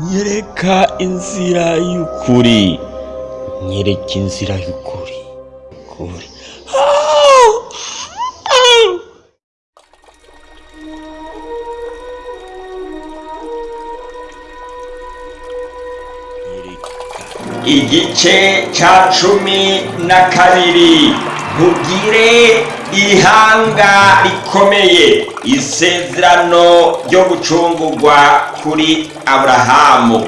nyereka inzira y'ukuri. Nyereka inzira y'ukuri. Ukuri. Igice cya cumi na kabiri nkugire ihanga rikomeye. Isezerano ryo gucungurwa kuri aburahamu.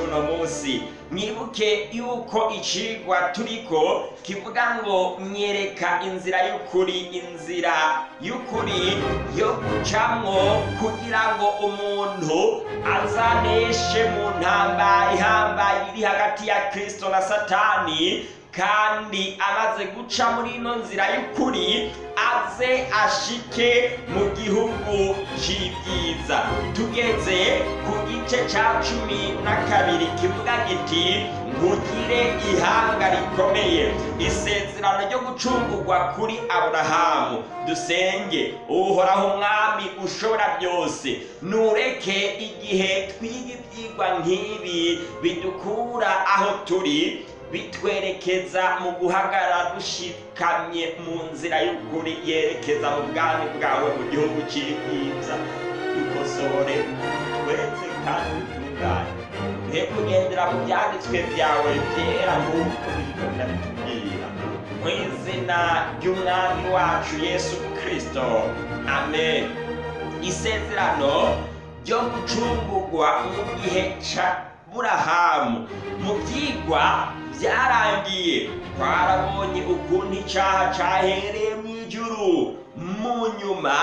Cy'uno munsi. Mwibuke yuko icigwa turiko kivuga ngo myereka inzira y'ukuri inzira y'ukuri yo gucamwo kugira ngo umuntu azaneshe mu ntambara ihambaye iri hagati ya kristo na satani kandi amaze guca muri ino nzira y'ukuri aze ashike mu gihugu cy'ibyiza tugeze ku gice cya cumi na kabiri kivuga giti nkugire ihanga rikomeye. Isezerano ryo gucungurwa kuri aburahamu. Dusenge uhoraho umwami ushobora byose. Nureke igihe twiga ibyigwa nk'ibi bidukura aho turi bitwerekeza mu guhagarara dushikamye mu nzira y'ukuri yerekeza mu bwami bwawe mu gihugu cy'ibyiza dukosore twese kandi dutunganye duhe kugendera mu byanditswe byawe byera nk'uko bigenda bitubwira mu izina ry'umwami wacu yesu kirisito amen isezerano ryo gucungurwa mu gihe cya burahamu mu byigwa byarangiye twarabonye ukuntu icyaha cyahereye mu ijuru mu nyuma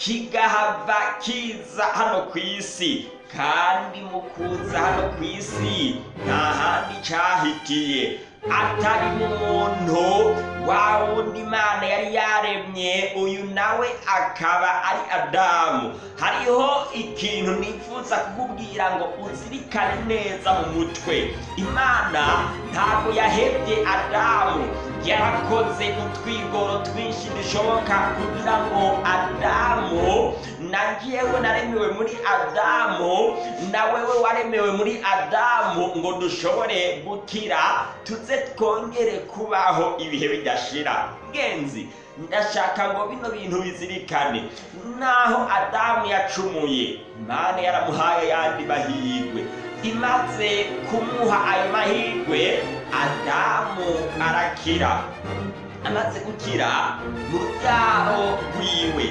kigahava kiza hano ku isi kandi mu kuza hano ku isi nta handi cyahitiye atari mu muntu wa wundi imana yari yaremye uyu nawe akaba ari adamu. Hariho ikintu nifuza kukubwira ngo uzirikane neza mu mutwe. Imana ntabwo yahebye adamu yarakoze utwigoro twinshi dushoboka kugira ngo adamu na njyewe naremewe muri adamu na wewe waremewe muri adamu ngo dushobore gukira tuze twongere kubaho ibihe bidashira. Ngenzi ndashaka ngo bino bintu bizirikane. Naho adamu yacumuye imana yaramuhaye ayandi mahirwe. Imaze kumuha ayo mahirwe adamu arakira. Amaze gukira mu rubyaro rwiwe.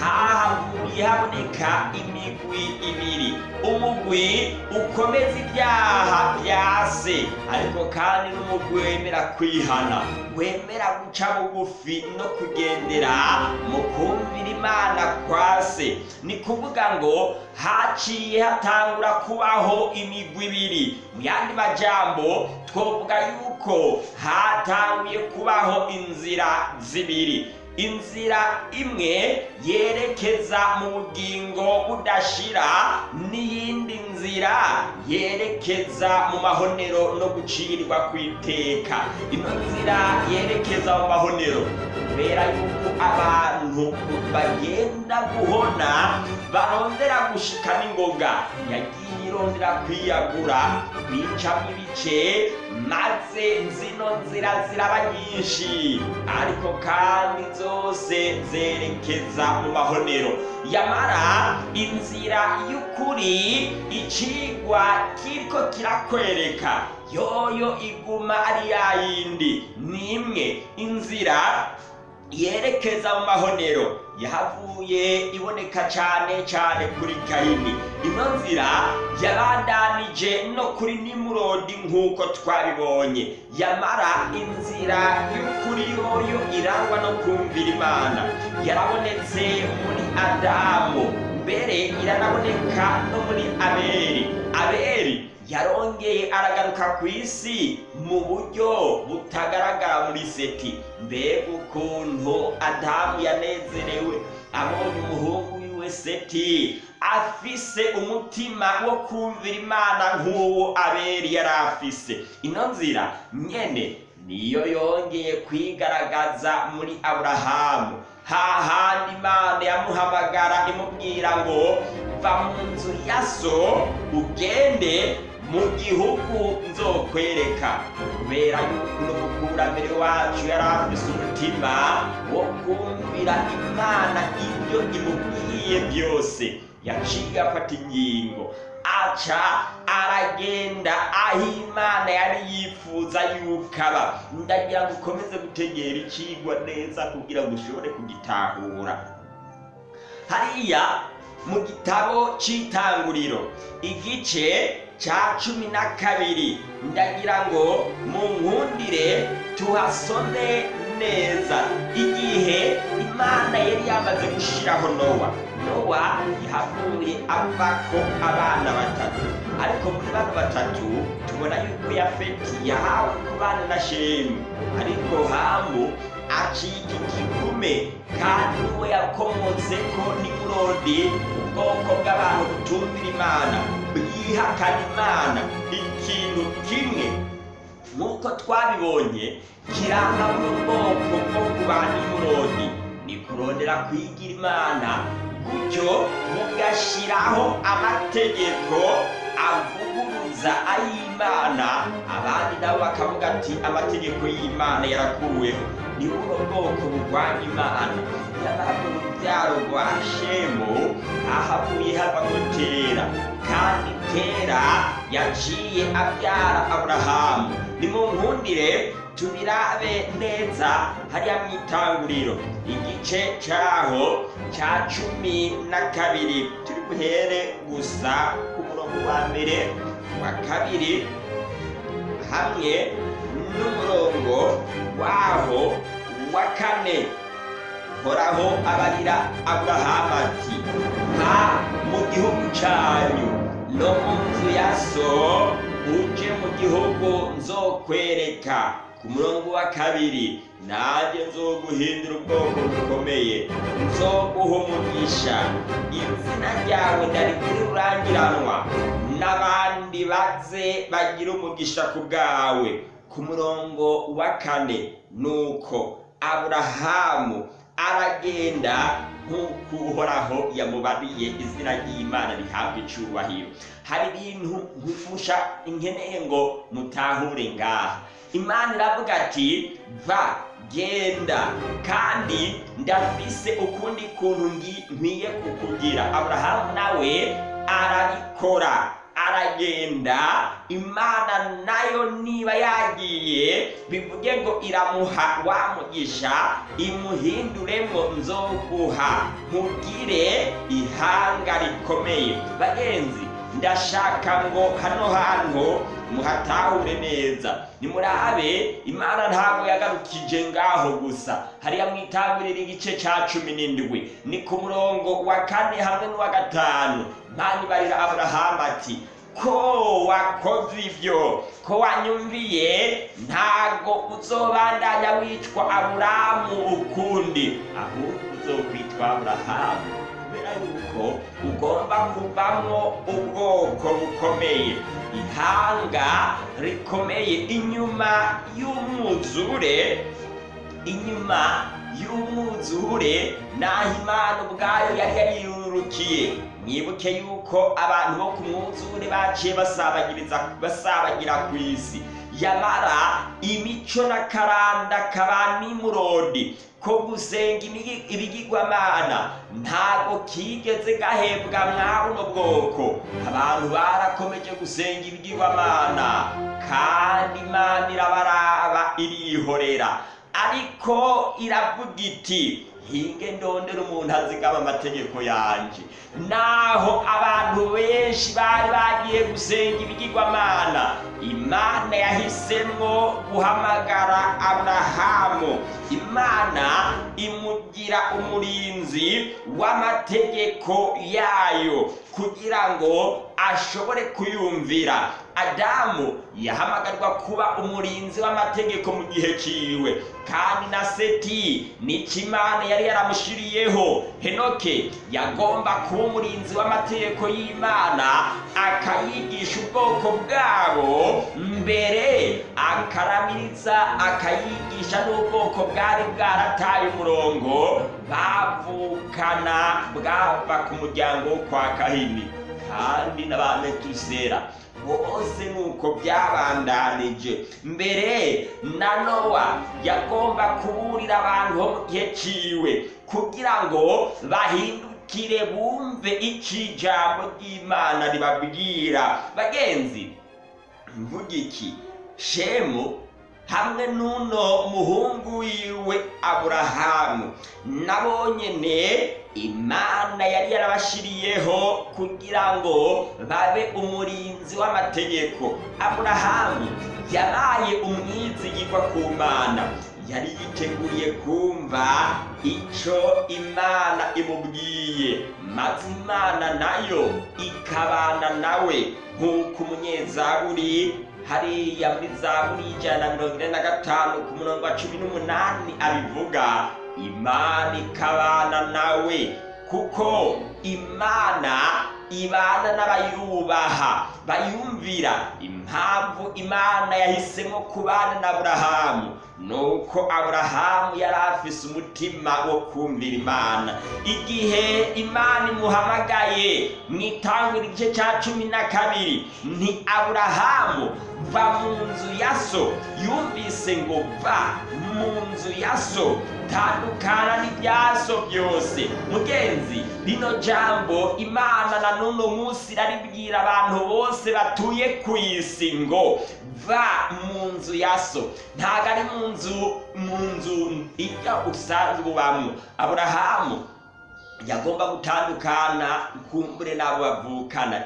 Haboneka imigwi ibiri. Umugwi ukomeza ibyaha bya se. Ariko kandi n'umugwi wemera kwihana. Wemera guca bugufi no kugendera mu kumvira imana kwa se. Ni kuvuga ngo haciye hatangura kubaho imigwi ibiri. Mu yandi majambo twovuga yuko hatanguye kubaho inzira zibiri. Inzira imwe yerekeza mu bugingo budashira n'iyindi nzira yerekeza mu mahonero no gucirwa ku iteka ino nzira yerekeza mu mahonero kubera yuko abantu bagenda guhona barondera gushika n'ingoga yagiye irondera kwiyagura bicamo ibice maze zino nzira ziraba nyinshi. Ariko kandi zose zerekeza mu mahonero. Yamara inzira y'ukuri icigwa kiriko kirakwereka. Yoyo iguma ari yayindi ni imwe inzira yerekeza mu mahonero. Yahavuye iboneka cyane cyane kuri kayini ino nzira yabandanije no kuri nimurodi nk'uko twabibonye. Yamara inzira y'ukuri yoyo irangwa no kumvira imana. Yarabonetse muri adamu. Mbere iranaboneka no muri abeli. Abeli yarongeye aragaruka ku isi mu buryo butagaragara muri seti. Mbega ukuntu adamu yanezerewe. Abonye umuhungu wiwe seti afise umutima wo kumvira imana nk'uwo aberi yari afise. Ino nzira nyene niyo yongeye kwigaragaza muri aburahamu hahandi imana yamuhamagara imubwira ngo va mu nzu ya so ugende mu gihugu nzokwereka. Kubera yuko n'umukurambere wacu yari afise umutima wo kumvira imana ibyo imubwiye byose. Yaciye afata ingingo. Aca aragenda aho imana yari yifuza yuko aba ndagira ngo ukomeze gutegera ikigwa neza kugira ngo ushobore kugitahura. Hariya mu gitabo cy'itanguriro igice cya cumi na kabiri. Ndagira ngo mu nkundire tuhasome neza. Igihe imana yari yamaze gushyiraho nowa. Nowa yahavuye avako abana batatu ariko muri bano batatu tubona yuko yafeti yahawe kubana na shemu ariko hamu acika igikume kandi we yakomotse ko nimurodi ubwoko bw'abantu butumvira imana bwihakana imana. Ikintu kimwe nk'uko twabibonye kiranga mu bwoko bwo kuba nimurodi ni kurondera kwigira imana. Gutyo mugashyiraho amategeko avuguruza ay'imana. Abandi nabo bakavuga ati amategeko y'imana yarakuweho. Ni buno bwoko burwanya imana. Nyamara mu rubyaro rwa shemu ahavuye havamo tera kandi tera yaciye abyara aburahamu. Ni mu nkundire tubirabe neza hariya mu itanguriro. Igice cyaho cya cumi na kabiri. Turi buhere gusa ku murongo wa mbere wa kabiri hamwe n'umurongo waho wa kane. Horaho abarira aburahamu ati nka mu gihugu cyanyu no mu nzu ya so uje mu gihugu nzokwereka. Ku murongo wa kabiri nanjye nzoguhindura ubwoko bukomeye nzoguha umugisha. Izina ryawe ndarigire urangiranwa n'abandi baze bagira umugisha ku bwawe. Ku murongo wa kane nuko aburahamu aragenda nk'uko uhoraho yamubariye izina ry'imana rihabwa icyubahiro. Hari ibintu nkumusha inkeneye ngo mutahure ngaha. Imana iravuga ati va genda. Kandi ndafise ukundi kuntu nkwiye kukugira aburahamu nawe arabikora aragenda. Imana na yo niba yagiye bivuge ngo iramuha wa mugisha imuhinduremo nzoguha. Nkugire ihanga rikomeye. Bagenzi ndashaka ngo hano hantu muhatahure neza. Nimurabe imana ntabwo yagarukije ngaho gusa. Hariya mwitangurira igice cya cumi n'indwi. Ni ku murongo wa kane hamwe n'uwa gatanu. Mpande barira aburahamu ati ko wakoze ibyo ko wanyumviye? Ntago uzobandanya witwa aburamu ukundi. Ahubwo uzokwitwa aburahamu yuko ugomba kuvamo ubwoko bukomeye. Ihanga rikomeye inyuma y'umwuzure inyuma y'umwuzure naho imana ubwayo yari yariyurukiye mwibuke yuko abantu bo ku mwuzure baciye basabagira ku isi. Yamara imico n'akaranda kaba nimurodi ko gusenga ibigirwamana ntabwo kigeze gahebwa mwa buno bwoko. Abantu barakomeje gusenga ibigirwamana kandi imana irabaraba irihorera. Ariko iravuga iti hinge ndondera umuntu azigama amategeko yanjye naho abantu benshi bari bagiye gusenga ibigirwamana. Imana yahisemo guhamagara aburahamu imana imugira umurinzi w'amategeko yayo. Kugira ngo ashobore kuyumvira. Adamu yahamagarirwa kuba umurinzi w'amategeko mu gihe ciwe. Kandi na seti ni cyo imana yari yaramushiriyeho. Henoke yagomba kuba umurinzi w'amategeko y'imana akayigisha ubwoko bwabo mbere akaramiriza akayigisha n'ubwoko bwari bwarataye umurongo bavukana bwava ku muryango wo kwa kahini. Kandi n'abametusera bose nuko byabandanije. Mbere na nowa yagomba kuburira abantu bo mu gihe ciwe kugira ngo bahindukire bumve icyo ijambo ry'imana ribabwira. Bagenzi mvuga iki? Shemu hamwe n'uno muhungu wiwe aburahamu. Nabo nyene imana yari yarabashiriyeho kugira ngo babe umurinzi w'amategeko. Aburahamu yabaye umwizigirwa ku mana. Yari yiteguriye kumva icyo imana imubwiye. Maze imana na yo ikabana nawe nk'uko umunyezaburi hariya muri zaburi y'ijana na mirongo ine na gatanu ku murongo wa cumi n'umunani abivuga imana ikabana nawe kuko imana ibana n'abayubaha bayumvira impamvu imana yahisemo kubana na aburahamu nuko aburahamu yari afise umutima wo kumvira imana. Igihe imana imuhamagaye mu itangura igice cya cumi na kabiri ni aburahamu va mu nzu ya so yumvise ngo va mu nzu ya so tandukana n'ibyaso byose mugenzi rino jambo imana na n'uno munsi iraribwira abantu bose batuye ku isi ngo va mu nzu ya so. Ntabwo ari mu nzu mu nzu ijya usanzwe ubamo. Aburahamu yagomba gutandukana kumbure n'abo bavukana.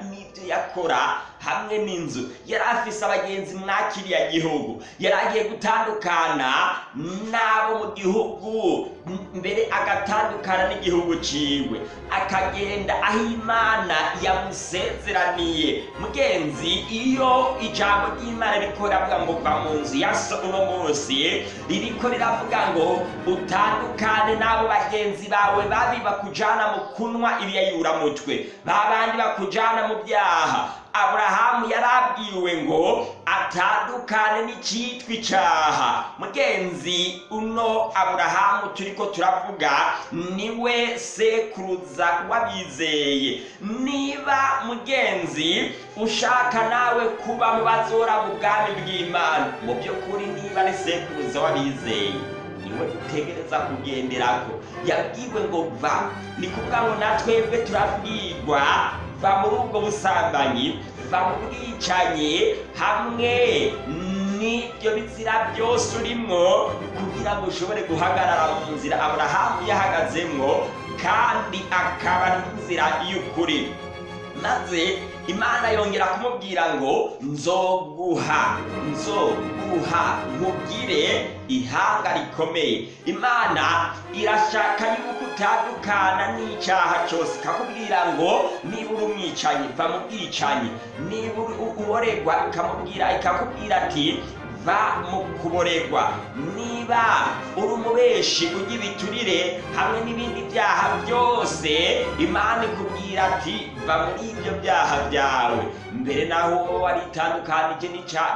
N'ibyo yakora hamwe n'inzu. Yari afise abagenzi mwa kiriya gihugu. Yari agiye gutandukana n'abo mu gihugu mbere agatandukana n'igihugu ciwe. Akagenda aho imana yamusezeraniye. Mugenzi iyo ijambo ry'imana ririko riravuga mu nzu ya so uno munsi ririko riravuga ngo utandukane n'abo bagenzi bawe babi bakujana mu kunwa ibiyayuramutwe babandi bakujana mu byaha. Aburahamu yarabwiwe ngo atandukane n'icyitwa icyaha mugenzi uno aburahamu turiko turavuga ni we sekuruza w'abizeye. Niba mugenzi ushaka nawe kuba mu bazora mu bw'imana mu by'ukuri niba ari sekuruza w'abizeye. Niwe dutegereza kugenderako yabwiwe ngo va ni kuvuga ngo natwebwe turabwirwa. Va muri ubwo busambanyi va mu bwicanyi hamwe n'ibyo bizira byose urimwo kugira ngo ushobore guhagarara mu nzira aburahamu yahagazemwo kandi akaba n'inzira y'ukuri maze imana yongera kumubwira ngo nzoguha nzoguha nkubwire ihanga rikomeye. Imana irashaka yuko utandukana n'icyaha cyose. Ikakubwira ngo niba uri umwicanyi va mu bwicanyi. Niba uboregwa ikamubwira ikakubwira ati va mu kuboregwa. Niba uri umubeshi ujya ibiturire hamwe n'ibindi byaha byose imana ikubwira ati va muri ibyo byaha byawe. Mbere naho waritandukanije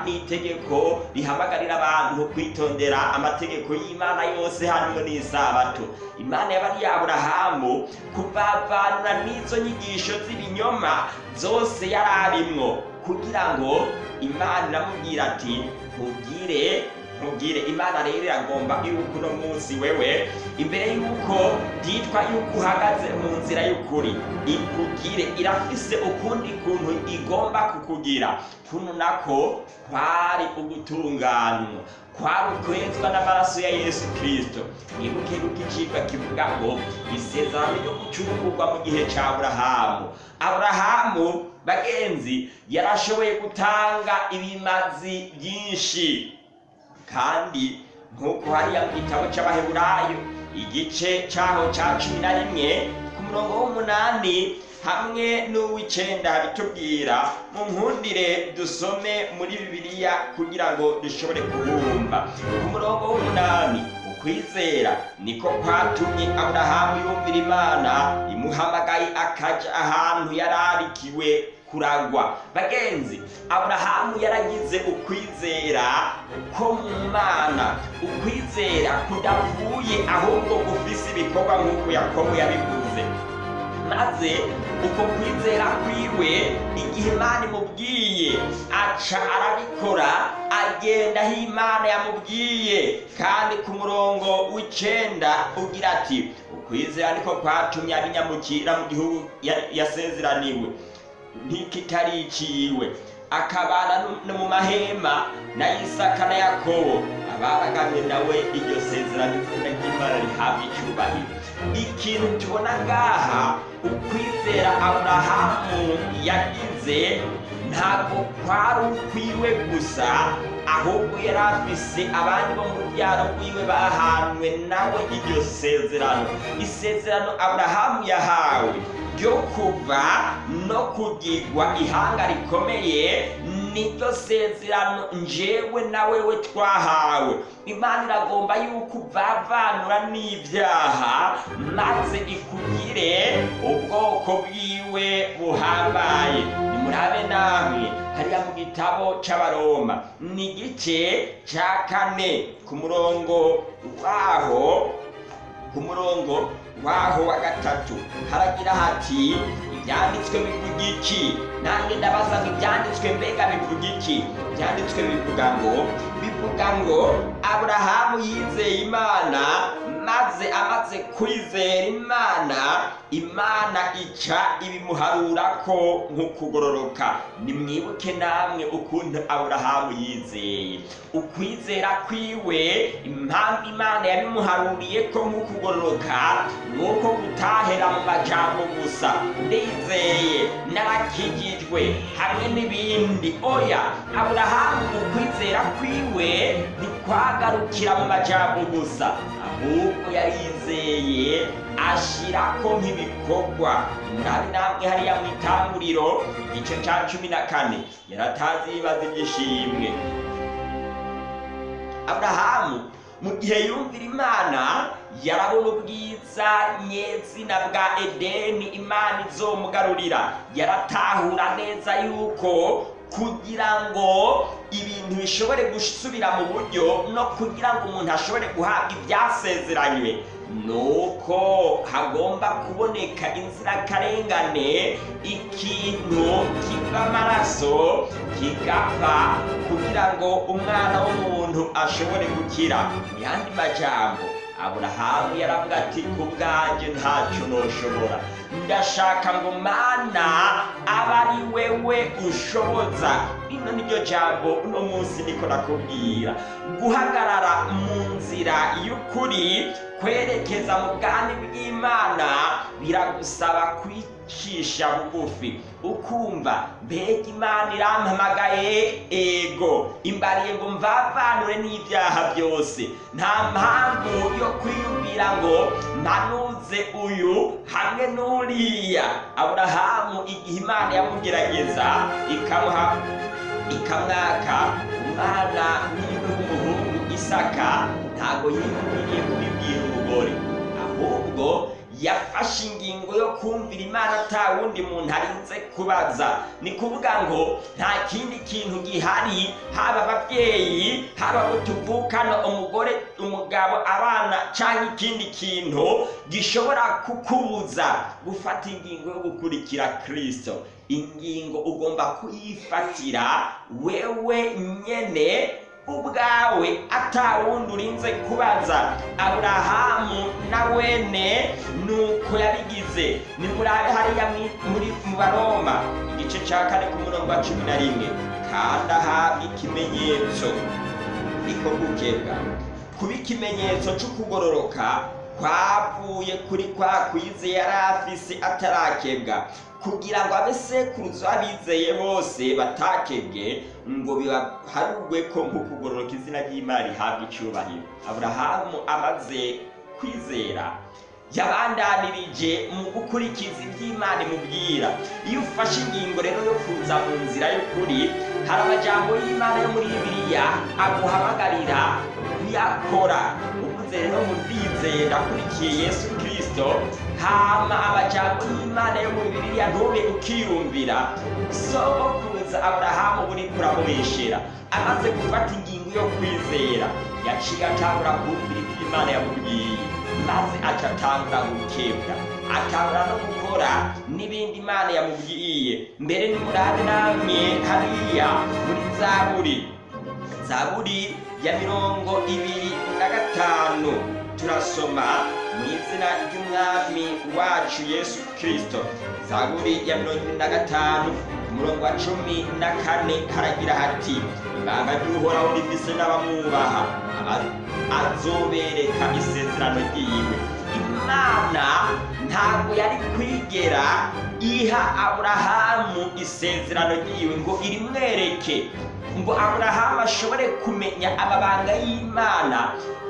n'itegeko rihamagarira abantu kwitondera amategeko y'imana yose harimo n'isabato. Imana yabariye aburahamu kuvavanura n'izo nyigisho z'ibinyoma zose yari arimwo kugira ngo imana iramubwira ati nkubwire nkubwire imana rero iragomba yuko uno munsi wewe imbere yuko byitwa yuko uhagaze mu nzira y'ukuri. Ikugire irafise ukundi kuntu igomba kukugira. Kuno nako kwari ugutunganywa kwari ukwezwa n'amaraso ya yesu kirisito mwibuke yuko icibwa kivuga ngo isezerano ryo gucurugurwa mu gihe ca aburahamu. Aburahamu bagenzi yarashoboye gutanga ibimazi byinshi. Kandi nk'uko hariya mu gitabo cy'abaheburayo igice cyaho cya cumi na rimwe ku murongo w'umunani hamwe n'uw'icenda bitubwira mu nkundire dusome muri bibiliya kugira ngo dushobore kubumva ku murongo w'umunani ukwizera niko kwatumye aburahamu yumvira imana imuhamagaye akaja ahantu yari arikiwe kuragwa bagenzi aburahamu yaragize ukwizera ko mu mana. Ukwizera kudavuye ahubwo gufise ibikorwa nk'uko yakobo yabivuze maze uko kwizera kwiwe igihe imana imubwiye. Aca arabikora agenda aho imana yamubwiye. Kandi ku murongo w'icenda ugira ati ukwizera niko kwatumye abinyamukira mu gihugu ya- yasezeraniwe. Ntikitari iciwe akabana no mu mahema na isaka na yakobo abaragamye nawe iryo sezerano ry'imana rihabwa icyubahiro. Ikintu tubona ngaha ukwizera aburahamu yagize ntabwo kwari ukwiwe gusa ahubwo yari afise abandi bo mu rubyaro rwiwe bahanwe nawe iryo sezerano. Isezerano aburahamu yahawe ryo kuva no kugirwa ihanga rikomeye niryo sezerano njyewe na wewe twahawe. Imana iragomba yuko uvavanura n'ibyaha maze ikugire ubwoko bwiwe buhambaye. Nimurabe namwe. Hariya mu gitabo c'abaroma. Ni igice ca kane. Ku murongo waho ku murongo waho wa gatatu. Haragira hati ibyanditswe bivuga iki nanjye ndabaza ngo ibyanditswe mbega bivuga iki ibyanditswe bivuga ngo bivuga ngo aburahamu yizeye imana maze amaze kwizera imana imana ica ibimuharurako nk'ukugororoka. Nimwibuke namwe ukuntu aburahamu yizeye. Ukwizera kwiwe impamvu imana yabimuharuriye ko nk'ukugororoka nuko gutahera mu majambo gusa. Ndizeye narakijijwe hamwe n'ibindi. Oya aburahamu ukwizera kwiwe ntikwagarukira mu majambo gusa. Ahubwo yarizeye ashirako nk'ibikorwa. Murabe namwe hariya mu itanguriro igice ca cumi na kane yaratazi ibibazo iby'ishimwe aburahamu mu gihe yumvira imana yarabona ubwiza nyezina bwa edeni imana izomugarurira. Yaratahura neza yuko kugira ngo ibintu bishobore gusubira mu buryo no kugira ngo umuntu ashobore guhabwa ibyasezeranywe. Nuko hagomba kuboneka inzirakarengane ikintu kiva amaraso kigapfa kugira ngo umwana w'umuntu ashobore gukira. Mu yandi majambo. Aburahamu yaravuga ati ku bwanjye ntacyo noshobora. Ndashaka ngo mana aba ari wewe ushoboza. Rino niryo jambo uno munsi niko nakubwira. Guhagarara mu nzira y'ukuri kwerekeza mu bwami bw'imana biragusaba kwicisha bugufi. Ukumva mbega imana irampamagaye ego. Imbariye ngo mvavanure n'ibyaha byose. Nta mpamvu yo kwiyumvira ngo mpanuze uyu hamwe n'uriya. Aburahamu igihe imana yamugerageza ikamuha ikamwaka umwana ni we w'umuhungu isaka ntabwo yiyumviriye kubibwira umugore. Ahubwo yafashe ingingo yo kumvira imana ata wundi muntu arinze kubaza. Ni kuvuga ngo nta kindi kintu gihari haba ababyeyi haba abo tuvukana umugore umugabo abana cyangwa ikindi kintu gishobora kukubuza gufata ingingo yo gukurikira kirisito ingingo ugomba kuyifatira wewe nyene ubwawe atawundi urinze kubaza. Aburahamu na wene nuko yabigize. Hariya mwi- muri mu baroma. Igice cya kane ku murongo wa cumi na rimwe. Kandi ahabwa ikimenyetso. Niko gukebwa kuba ikimenyetso cy'ukugororoka kwavuye kuri kwa kwize yari afise atarakebwa kugira ngo abesekuruza abizeye bose batakebwe ngo bibaharurwe ko nk'ukugororoka izina ry'imana rihabwa icyubahiro. Aburahamu amaze kwizera yabandanirije mu gukurikiza iby'imana imubwira. Iyo ufashe ingingo rero yo kuza mu nzira y'ukuri hari amajambo y'imana yo muri bibiliya aguhamagarira kuyakora uvuze rero mu ndizeye ndakurikiye yesu kirisito hama amajambo y'imana yo muri bibiliya ntube ukiyumvira. Sogokuruza aburahamu buri kuramubeshera. Amaze gufata ingingo yo kwizera. Yaciye atangura kumvira ibyo imana yamubwiye. Maze aca atangura gukebwa. Atangura no gukora n'ibindi imana yamubwiye. Mbere nimurane namwe hariya muri zaburi. Zaburi ya mirongo ibiri na gatanu. Turasoma. mu izina ry'umwami wacu yesu kirisito zaburi ya mirongo ibiri na gatanu umurongo wa cumi na kane haragira hati ibanga ry'uhoraho rifise n'abamwubaha azobereka isezerano ryiwe. Imana ntabwo yari kwigera iha aburahamu isezerano ryiwe ngo irimwereke. Ngo aburahamu ashobore kumenya amabanga y'imana.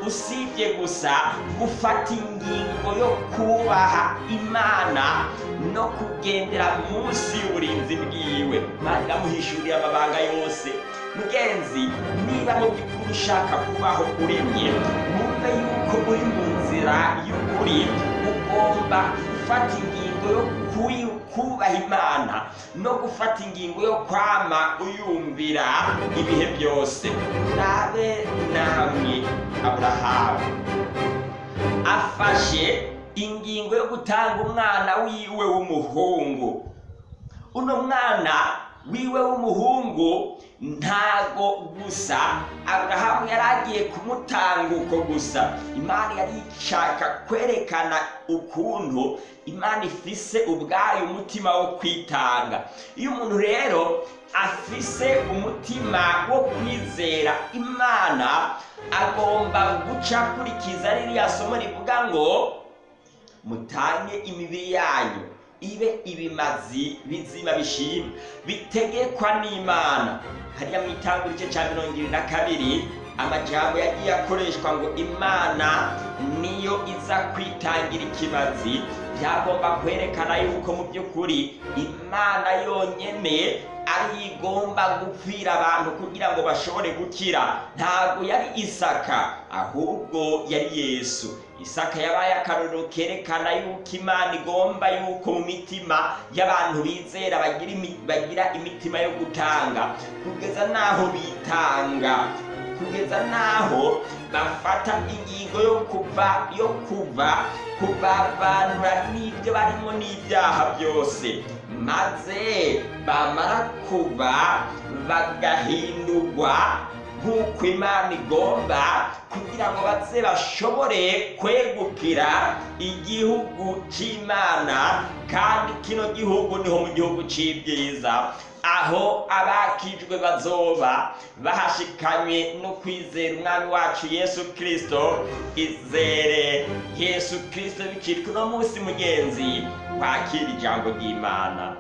Usibye gusa gufata ingingo yo kubaha imana no kugendera munsi y'uburinzi bwiwe. Imana iramuhishurira amabanga yose. Mugenzi niba mu by'ukuri ushaka kubaho uremye wumve yuko uri mu nzira y'ukuri. Ugomba gufata ingingo yo kubaha imana no gufata ingingo yo kwama uyumvira ibihe byose. Nabe namwe aburahamu afashe ingingo yo gutanga umwana wiwe w'umuhungu. Uno mwana wiwe w'umuhungu ntago gusa. Aburahamu yari agiye kumutanga uko gusa. Imana yari ishaka kwerekana ukuntu imana ifise ubwayo umutima wo kwitanga. Iyo umuntu rero afise umutima wo kwizera imana agomba guca akurikiza ririya somo rivuga ngo mutange imibiri yanyu. Ibe ibimazi bizima bishima bitegekwa n'imana. Hariya mu itanga igice cya mirongo irindwi na kabiri amajambo yagiye akoreshwa ngo imana niyo iza kwitangira ikimazi. Byagomba kwerekana yuko mu by'ukuri imana yonyine ari igomba gupfira abantu kugira ngo bashobore gukira. Ntabwo yari isaka ahubwo yari yesu. Isaka yabaye akarorero kerekana yuko imana igomba yuko mu mitima y'abantu bizera bagira imi- bagira imitima yo gutanga. Kugeza n'aho bitanga kugeza n'aho bafata ingingo yo kuva yo kuva kubavanura n'ibyo barimo n'ibyaha byose. Maze bamara kuva bagahindurwa nk'uko imana igomba kugira ngo baze bashobore kwegukira igihugu cy'imana kandi kino gihugu ni ho mu gihugu cy'ibyiza aho abakijwe bazoba bahashikanywe no kwizera umwami wacu yesu kirisito izere yesu kirisito bikitwa uno munsi mugenzi. Wakira ijambo ry'imana.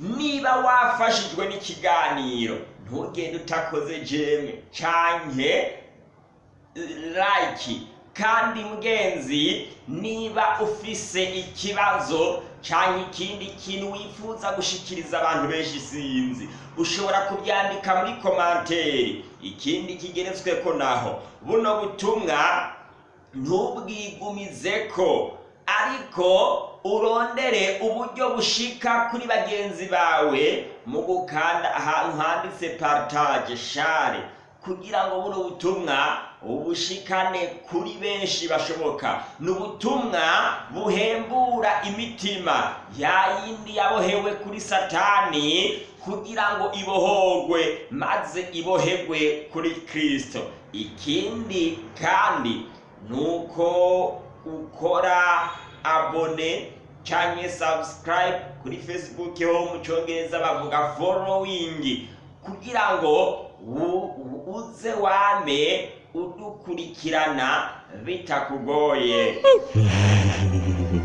Niba wafashijwe n'ikiganiro ntugende utakoze jeme canke like. Kandi mugenzi niba ufise ikibazo canke ikindi kintu wifuza gushikiriza abantu benshi sinzi ushobora kubyandika muri komanteri ikindi kigeretsweko naho. Buno butumwa ntubwigumizeko. Ariko urondere uburyo bushika kuri bagenzi bawe mu gukanda ahantu handitse partage share. Kugira ngo buno butumwa ubushikane kuri benshi bashoboka. Ni ubutumwa buhembura imitima. Ya yindi yabohewe kuri satani kugira ngo ibohogwe maze ibohegwe kuri kristo. Ikindi kandi nuko ukora abone canke subscribe kuri facebook ho mu congereza bavuga following kugira ngo uze wame udukurikirana bitakugoye.